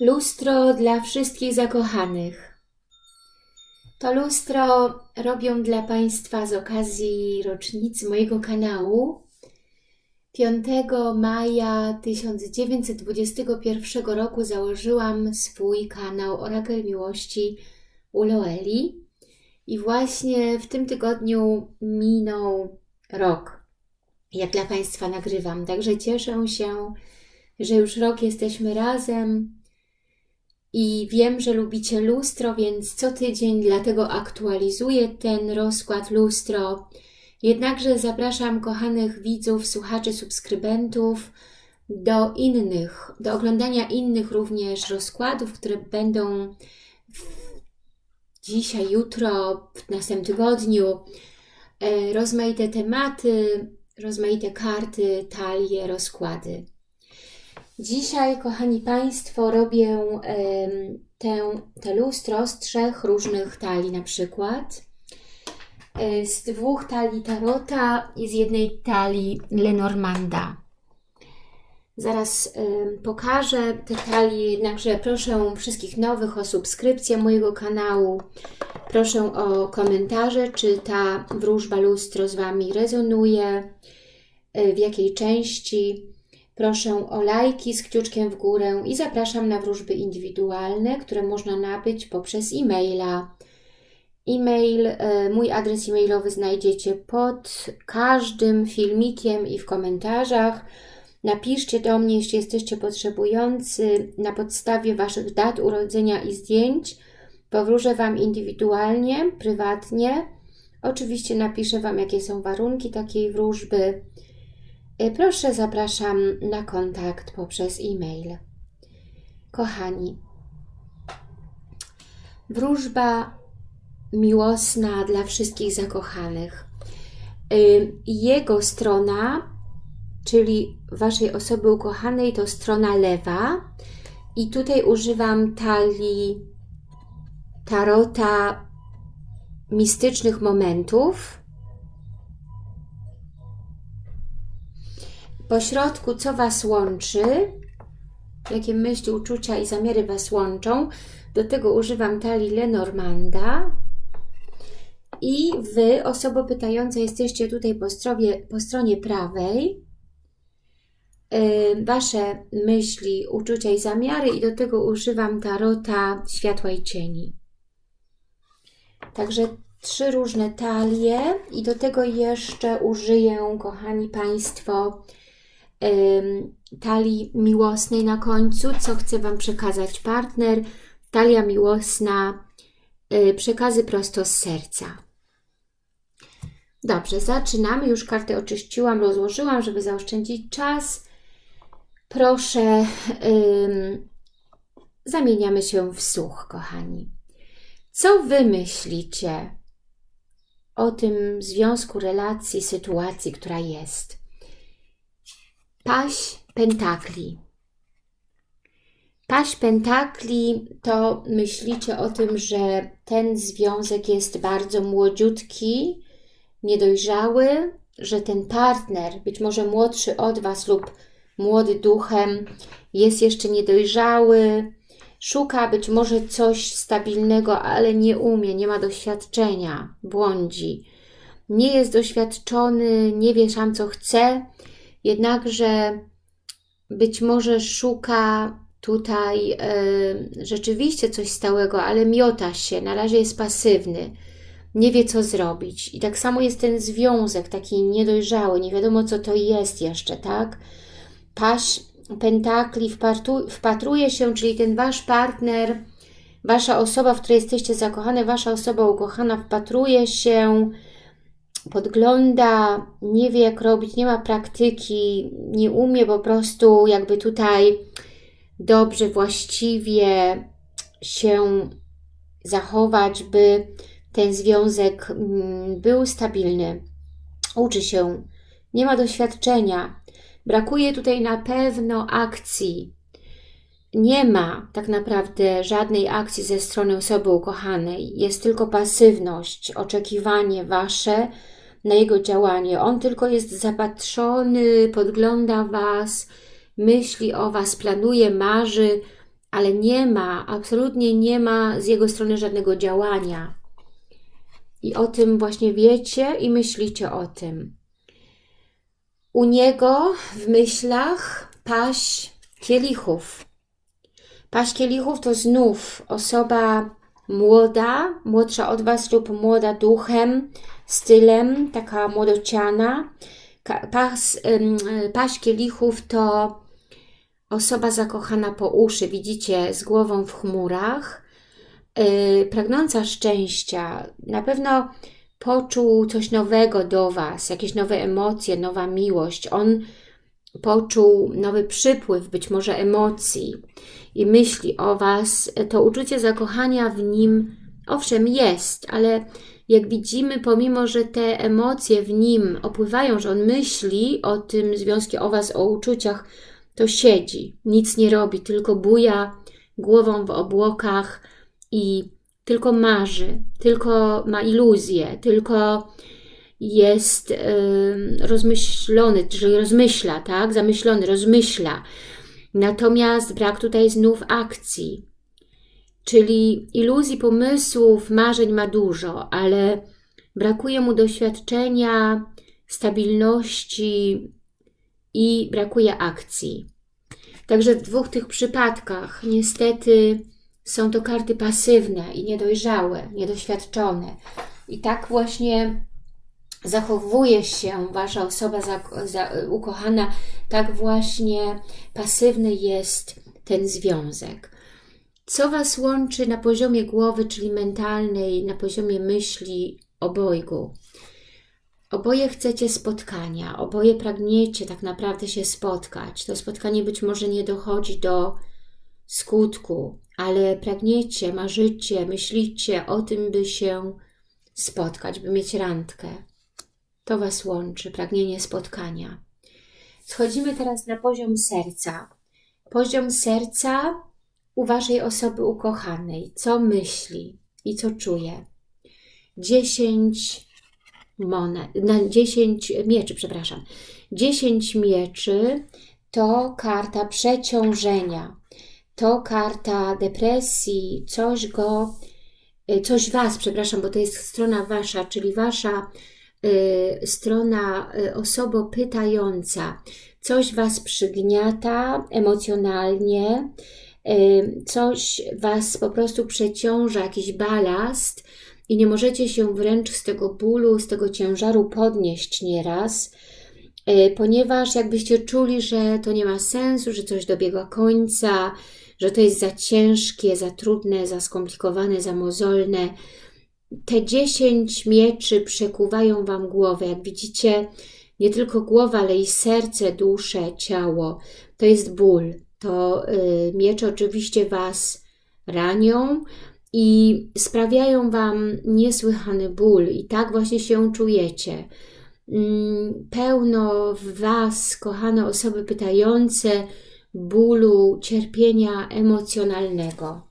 Lustro dla wszystkich zakochanych. To lustro robię dla Państwa z okazji rocznicy mojego kanału. 5 maja 1921 roku założyłam swój kanał Orakel Miłości u Loeli i właśnie w tym tygodniu minął rok, jak dla Państwa nagrywam. Także cieszę się, że już rok jesteśmy razem i wiem, że lubicie lustro, więc co tydzień dlatego aktualizuję ten rozkład lustro. Jednakże zapraszam kochanych widzów, słuchaczy, subskrybentów do innych, do oglądania innych również rozkładów, które będą dzisiaj, jutro, w następnym tygodniu. E, rozmaite tematy, rozmaite karty, talie, rozkłady. Dzisiaj, kochani Państwo, robię tę, te lustro z trzech różnych talii na przykład. E, z dwóch talii Tarota i z jednej talii Lenormanda. Zaraz pokażę te talie, jednakże proszę wszystkich nowych o subskrypcję mojego kanału. Proszę o komentarze, czy ta wróżba lustro z Wami rezonuje, e, w jakiej części. Proszę o lajki z kciuczkiem w górę i zapraszam na wróżby indywidualne, które można nabyć poprzez e-maila. E-mail, e, mój adres e-mailowy znajdziecie pod każdym filmikiem i w komentarzach. Napiszcie do mnie, jeśli jesteście potrzebujący, na podstawie Waszych dat urodzenia i zdjęć. Powróżę Wam indywidualnie, prywatnie. Oczywiście napiszę Wam, jakie są warunki takiej wróżby. E, proszę, zapraszam na kontakt poprzez e-mail. Kochani, wróżba miłosna dla wszystkich zakochanych. E, jego strona, czyli Waszej osoby ukochanej, to strona lewa. I tutaj używam talii tarota mistycznych momentów Po środku, co Was łączy, jakie myśli, uczucia i zamiary Was łączą. Do tego używam talii Lenormanda. I Wy, osoba pytająca, jesteście tutaj po stronie, po stronie prawej. Wasze myśli, uczucia i zamiary i do tego używam tarota światła i cieni. Także trzy różne talie i do tego jeszcze użyję, kochani Państwo, talii miłosnej na końcu, co chce Wam przekazać partner. Talia miłosna, y, przekazy prosto z serca. Dobrze, zaczynamy. Już karty oczyściłam, rozłożyłam, żeby zaoszczędzić czas. Proszę, ym, zamieniamy się w słuch, kochani. Co Wy myślicie o tym związku, relacji, sytuacji, która jest? Paś Pentakli. Paś Pentakli to myślicie o tym, że ten związek jest bardzo młodziutki, niedojrzały, że ten partner, być może młodszy od Was lub młody duchem, jest jeszcze niedojrzały, szuka być może coś stabilnego, ale nie umie, nie ma doświadczenia, błądzi. Nie jest doświadczony, nie wie sam co chce, jednakże być może szuka tutaj y, rzeczywiście coś stałego, ale miota się, na razie jest pasywny, nie wie co zrobić. I tak samo jest ten związek taki niedojrzały, nie wiadomo co to jest jeszcze, tak? Paś pentakli wpatruje się, czyli ten Wasz partner, Wasza osoba, w której jesteście zakochane, Wasza osoba ukochana wpatruje się podgląda, nie wie jak robić, nie ma praktyki, nie umie po prostu jakby tutaj dobrze, właściwie się zachować, by ten związek mm, był stabilny. Uczy się, nie ma doświadczenia, brakuje tutaj na pewno akcji. Nie ma tak naprawdę żadnej akcji ze strony osoby ukochanej. Jest tylko pasywność, oczekiwanie Wasze, na jego działanie. On tylko jest zapatrzony, podgląda Was, myśli o Was, planuje, marzy, ale nie ma, absolutnie nie ma z jego strony żadnego działania. I o tym właśnie wiecie i myślicie o tym. U niego w myślach paść kielichów. Paść kielichów to znów osoba młoda, młodsza od Was lub młoda duchem, stylem, taka młodociana. Pas, paść kielichów to osoba zakochana po uszy, widzicie, z głową w chmurach, yy, pragnąca szczęścia. Na pewno poczuł coś nowego do Was, jakieś nowe emocje, nowa miłość. On poczuł nowy przypływ, być może emocji i myśli o Was, to uczucie zakochania w nim owszem jest, ale jak widzimy, pomimo, że te emocje w nim opływają, że on myśli o tym związku, o Was, o uczuciach, to siedzi, nic nie robi, tylko buja głową w obłokach i tylko marzy, tylko ma iluzję, tylko jest y, rozmyślony, czyli rozmyśla, tak? Zamyślony, rozmyśla. Natomiast brak tutaj znów akcji, czyli iluzji, pomysłów, marzeń ma dużo, ale brakuje mu doświadczenia, stabilności i brakuje akcji. Także w dwóch tych przypadkach niestety są to karty pasywne i niedojrzałe, niedoświadczone. I tak właśnie zachowuje się Wasza osoba za, za, ukochana, tak właśnie pasywny jest ten związek. Co Was łączy na poziomie głowy, czyli mentalnej, na poziomie myśli obojgu? Oboje chcecie spotkania, oboje pragniecie tak naprawdę się spotkać. To spotkanie być może nie dochodzi do skutku, ale pragniecie, marzycie, myślicie o tym, by się spotkać, by mieć randkę. To Was łączy, pragnienie spotkania. Schodzimy teraz na poziom serca. Poziom serca u Waszej osoby ukochanej. Co myśli i co czuje? Dziesięć monet, na dziesięć mieczy, przepraszam. Dziesięć mieczy to karta przeciążenia. To karta depresji, coś go, coś Was, przepraszam, bo to jest strona Wasza, czyli Wasza Y, strona y, osobo pytająca. Coś Was przygniata emocjonalnie, y, coś Was po prostu przeciąża, jakiś balast i nie możecie się wręcz z tego bólu, z tego ciężaru podnieść nieraz, ponieważ jakbyście czuli, że to nie ma sensu, że coś dobiega końca, że to jest za ciężkie, za trudne, za skomplikowane, za mozolne, te dziesięć mieczy przekuwają Wam głowę. Jak widzicie, nie tylko głowa, ale i serce, duszę, ciało. To jest ból. To y, miecze oczywiście Was ranią i sprawiają Wam niesłychany ból. I tak właśnie się czujecie. Mm, pełno w Was, kochane osoby pytające, bólu, cierpienia emocjonalnego.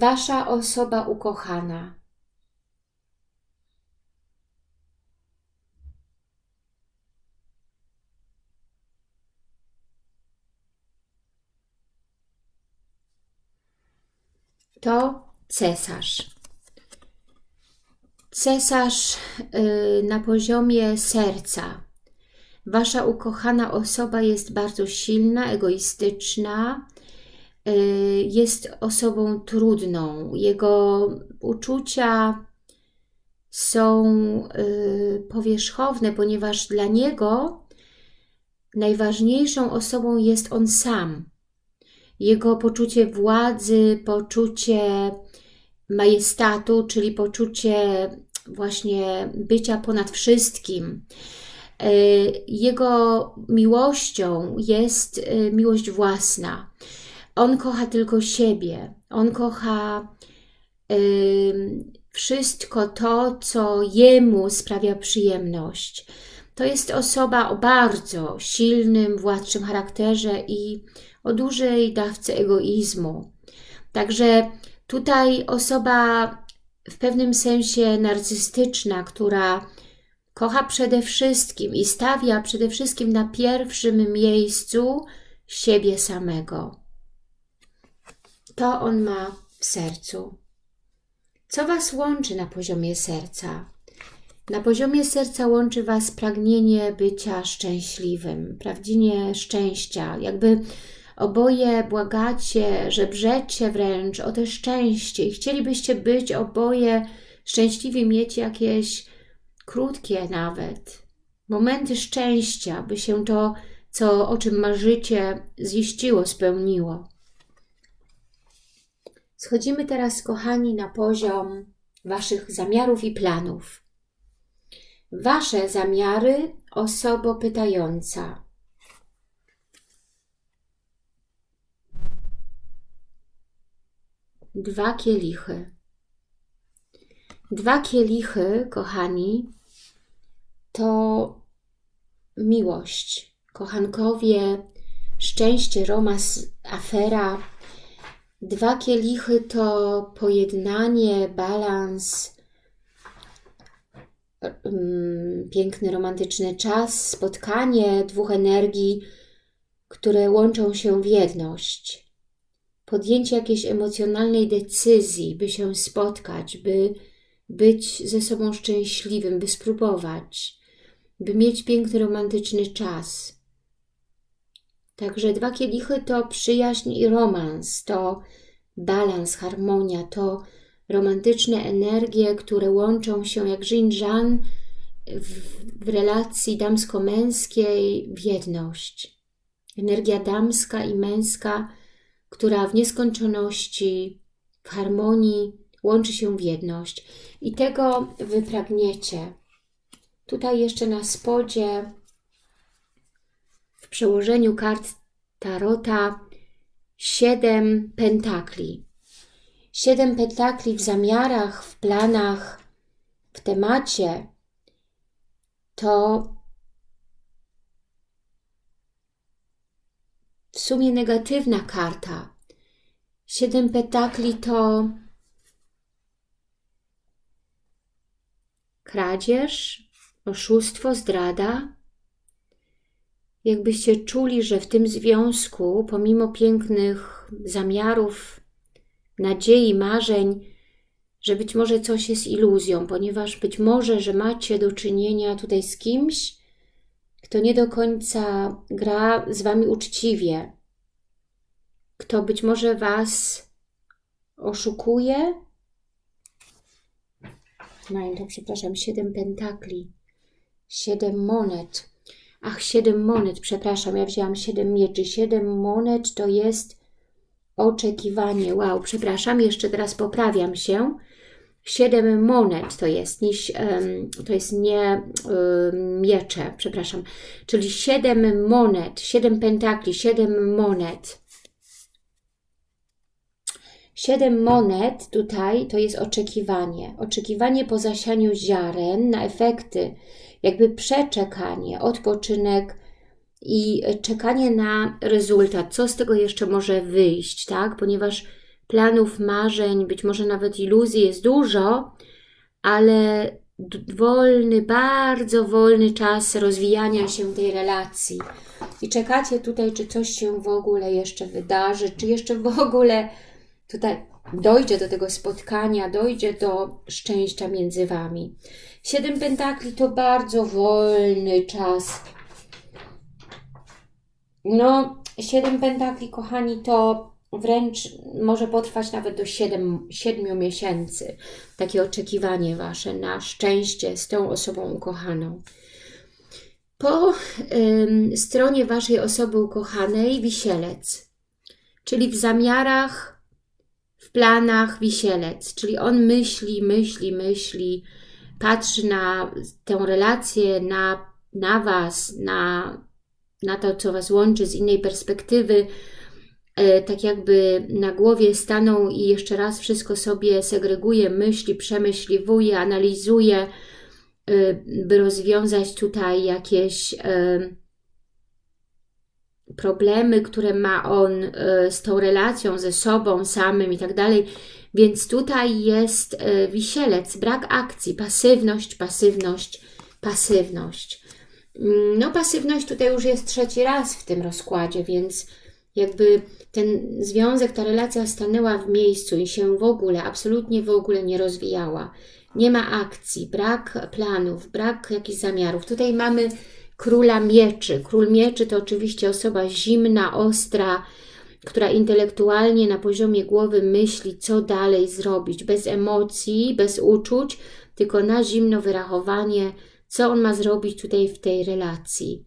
Wasza osoba ukochana. To cesarz. Cesarz yy, na poziomie serca. Wasza ukochana osoba jest bardzo silna, egoistyczna, Y, jest osobą trudną. Jego uczucia są y, powierzchowne, ponieważ dla niego najważniejszą osobą jest on sam. Jego poczucie władzy, poczucie majestatu, czyli poczucie właśnie bycia ponad wszystkim. Y, jego miłością jest miłość własna. On kocha tylko siebie. On kocha y, wszystko to, co jemu sprawia przyjemność. To jest osoba o bardzo silnym, władczym charakterze i o dużej dawce egoizmu. Także tutaj osoba w pewnym sensie narcystyczna, która kocha przede wszystkim i stawia przede wszystkim na pierwszym miejscu siebie samego. To on ma w sercu. Co Was łączy na poziomie serca? Na poziomie serca łączy Was pragnienie bycia szczęśliwym, prawdziwie szczęścia. Jakby oboje błagacie, żebrzecie wręcz o te szczęście i chcielibyście być oboje szczęśliwi, mieć jakieś krótkie nawet momenty szczęścia, by się to, co, o czym marzycie, ziściło, spełniło. Schodzimy teraz, kochani, na poziom Waszych zamiarów i planów. Wasze zamiary, osobo pytająca. Dwa kielichy. Dwa kielichy, kochani, to miłość. Kochankowie, szczęście, romans, afera. Dwa kielichy to pojednanie, balans, piękny, romantyczny czas, spotkanie dwóch energii, które łączą się w jedność. Podjęcie jakiejś emocjonalnej decyzji, by się spotkać, by być ze sobą szczęśliwym, by spróbować, by mieć piękny, romantyczny czas. Także dwa kielichy to przyjaźń i romans, to balans, harmonia, to romantyczne energie, które łączą się jak yin-jan w, w relacji damsko-męskiej w jedność. Energia damska i męska, która w nieskończoności, w harmonii łączy się w jedność. I tego Wy pragniecie. Tutaj jeszcze na spodzie w przełożeniu kart Tarota siedem pentakli. Siedem pentakli w zamiarach, w planach, w temacie to w sumie negatywna karta. Siedem pentakli to kradzież, oszustwo, zdrada. Jakbyście czuli, że w tym związku, pomimo pięknych zamiarów, nadziei, marzeń, że być może coś jest iluzją, ponieważ być może, że macie do czynienia tutaj z kimś, kto nie do końca gra z Wami uczciwie, kto być może Was oszukuje, mają to, przepraszam, siedem pentakli, siedem monet. Ach, siedem monet, przepraszam, ja wzięłam siedem mieczy. Siedem monet to jest oczekiwanie. Wow, przepraszam, jeszcze teraz poprawiam się. Siedem monet to jest, nie, to jest nie miecze, przepraszam. Czyli siedem monet, siedem pentakli, siedem monet. Siedem monet tutaj to jest oczekiwanie. Oczekiwanie po zasianiu ziaren na efekty, jakby przeczekanie, odpoczynek i czekanie na rezultat. Co z tego jeszcze może wyjść, tak? Ponieważ planów, marzeń, być może nawet iluzji jest dużo, ale wolny, bardzo wolny czas rozwijania się tej relacji. I czekacie tutaj, czy coś się w ogóle jeszcze wydarzy, czy jeszcze w ogóle tutaj dojdzie do tego spotkania, dojdzie do szczęścia między Wami. Siedem pentakli to bardzo wolny czas. No, siedem pentakli, kochani, to wręcz może potrwać nawet do siedem, siedmiu miesięcy. Takie oczekiwanie Wasze na szczęście z tą osobą ukochaną. Po ym, stronie Waszej osoby ukochanej wisielec, czyli w zamiarach planach wisielec, czyli on myśli, myśli, myśli, patrzy na tę relację, na, na Was, na, na to, co Was łączy z innej perspektywy, e, tak jakby na głowie stanął i jeszcze raz wszystko sobie segreguje, myśli, przemyśliwuje, analizuje, e, by rozwiązać tutaj jakieś e, problemy, które ma on z tą relacją ze sobą samym i tak dalej. Więc tutaj jest wisielec, brak akcji, pasywność, pasywność, pasywność. Mm, No, pasywność tutaj już jest trzeci raz w tym rozkładzie, więc jakby ten związek, ta relacja stanęła w miejscu i się w ogóle, absolutnie w ogóle nie rozwijała. Nie ma akcji, brak planów, brak jakichś zamiarów. Tutaj mamy króla mieczy. Król mieczy to oczywiście osoba zimna, ostra, która intelektualnie na poziomie głowy myśli, co dalej zrobić, bez emocji, bez uczuć, tylko na zimno wyrachowanie, co on ma zrobić tutaj w tej relacji.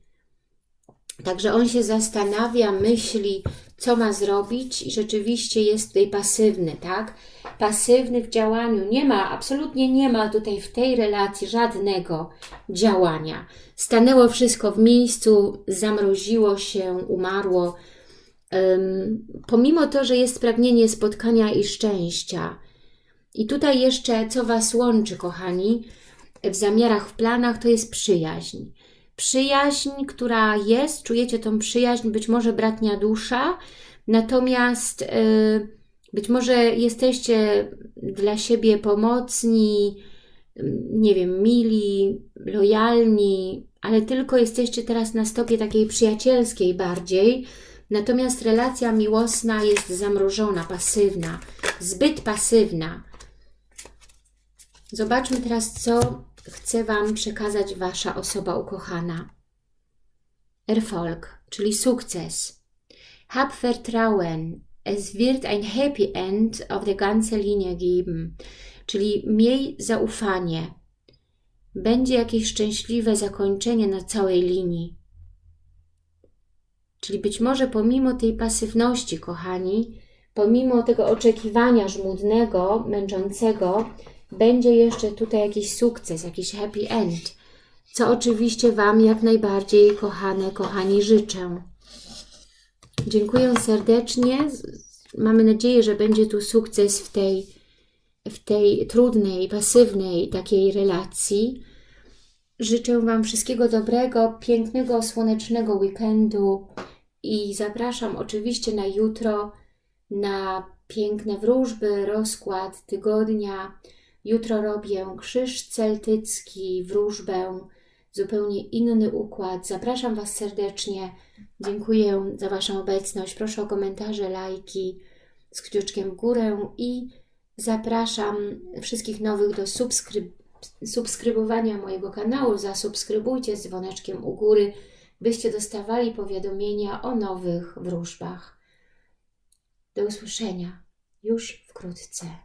Także on się zastanawia, myśli, co ma zrobić i rzeczywiście jest tutaj pasywny, tak? Pasywny w działaniu. Nie ma, absolutnie nie ma tutaj w tej relacji żadnego działania. Stanęło wszystko w miejscu, zamroziło się, umarło. Um, pomimo to, że jest pragnienie spotkania i szczęścia. I tutaj jeszcze, co Was łączy, kochani, w zamiarach, w planach, to jest przyjaźń przyjaźń, która jest, czujecie tą przyjaźń, być może bratnia dusza, natomiast y, być może jesteście dla siebie pomocni, nie wiem, mili, lojalni, ale tylko jesteście teraz na stopie takiej przyjacielskiej bardziej, natomiast relacja miłosna jest zamrożona, pasywna, zbyt pasywna. Zobaczmy teraz, co chce Wam przekazać Wasza osoba ukochana. Erfolg, czyli sukces. Hab Vertrauen. Es wird ein Happy End auf der ganzen Linie geben. Czyli miej zaufanie. Będzie jakieś szczęśliwe zakończenie na całej linii. Czyli być może pomimo tej pasywności, kochani, pomimo tego oczekiwania żmudnego, męczącego, będzie jeszcze tutaj jakiś sukces, jakiś happy end, co oczywiście Wam jak najbardziej, kochane, kochani, życzę. Dziękuję serdecznie. Mamy nadzieję, że będzie tu sukces w tej, w tej trudnej, pasywnej takiej relacji. Życzę Wam wszystkiego dobrego, pięknego, słonecznego weekendu i zapraszam oczywiście na jutro na piękne wróżby, rozkład tygodnia. Jutro robię krzyż celtycki, wróżbę, zupełnie inny układ. Zapraszam Was serdecznie. Dziękuję za Waszą obecność. Proszę o komentarze, lajki z kciuczkiem w górę i zapraszam wszystkich nowych do subskryb subskrybowania mojego kanału. Zasubskrybujcie z dzwoneczkiem u góry, byście dostawali powiadomienia o nowych wróżbach. Do usłyszenia już wkrótce.